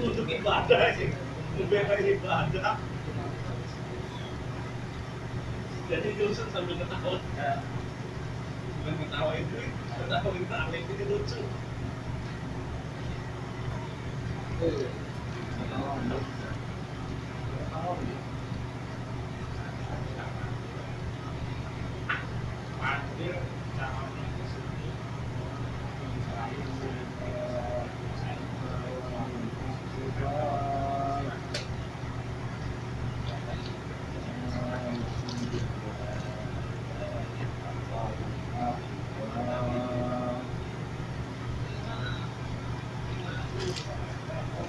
Untuk ibadah sih, ibadah. Jadi Johnson sambil ketawa, bukan ketawa itu, ketawa itu aneh itu lucu. Thank you.